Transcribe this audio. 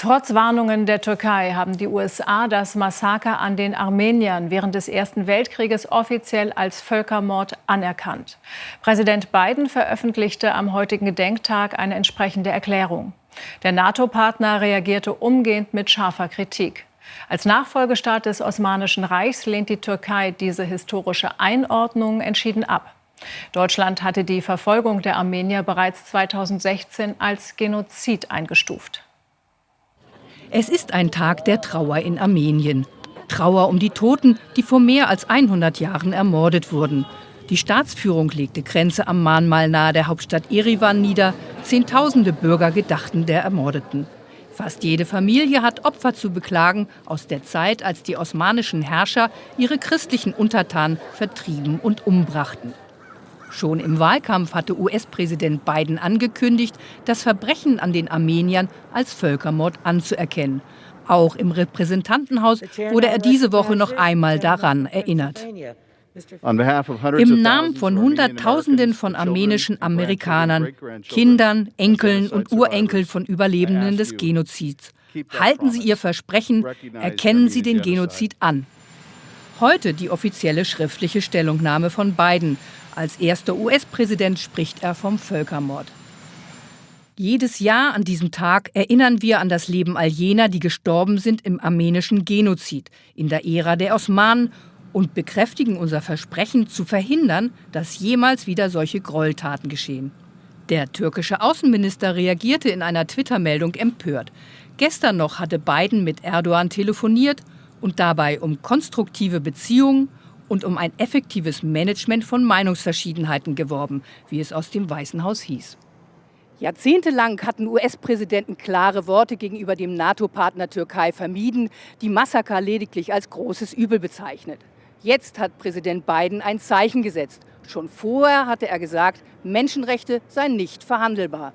Trotz Warnungen der Türkei haben die USA das Massaker an den Armeniern während des Ersten Weltkrieges offiziell als Völkermord anerkannt. Präsident Biden veröffentlichte am heutigen Gedenktag eine entsprechende Erklärung. Der NATO-Partner reagierte umgehend mit scharfer Kritik. Als Nachfolgestaat des Osmanischen Reichs lehnt die Türkei diese historische Einordnung entschieden ab. Deutschland hatte die Verfolgung der Armenier bereits 2016 als Genozid eingestuft. Es ist ein Tag der Trauer in Armenien. Trauer um die Toten, die vor mehr als 100 Jahren ermordet wurden. Die Staatsführung legte Grenze am Mahnmal nahe der Hauptstadt Erivan nieder. Zehntausende Bürger gedachten der Ermordeten. Fast jede Familie hat Opfer zu beklagen aus der Zeit, als die osmanischen Herrscher ihre christlichen Untertanen vertrieben und umbrachten. Schon im Wahlkampf hatte US-Präsident Biden angekündigt, das Verbrechen an den Armeniern als Völkermord anzuerkennen. Auch im Repräsentantenhaus wurde er diese Woche noch einmal daran erinnert. Im Namen von Hunderttausenden von armenischen Amerikanern, Kindern, Enkeln und Urenkeln von Überlebenden des Genozids. Halten Sie Ihr Versprechen, erkennen Sie den Genozid an. Heute die offizielle schriftliche Stellungnahme von Biden. Als erster US-Präsident spricht er vom Völkermord. Jedes Jahr an diesem Tag erinnern wir an das Leben all jener, die gestorben sind im armenischen Genozid in der Ära der Osmanen und bekräftigen unser Versprechen zu verhindern, dass jemals wieder solche Gräueltaten geschehen. Der türkische Außenminister reagierte in einer Twitter-Meldung empört. Gestern noch hatte Biden mit Erdogan telefoniert und dabei um konstruktive Beziehungen und um ein effektives Management von Meinungsverschiedenheiten geworben, wie es aus dem Weißen Haus hieß. Jahrzehntelang hatten US-Präsidenten klare Worte gegenüber dem NATO-Partner Türkei vermieden, die Massaker lediglich als großes Übel bezeichnet. Jetzt hat Präsident Biden ein Zeichen gesetzt. Schon vorher hatte er gesagt, Menschenrechte seien nicht verhandelbar.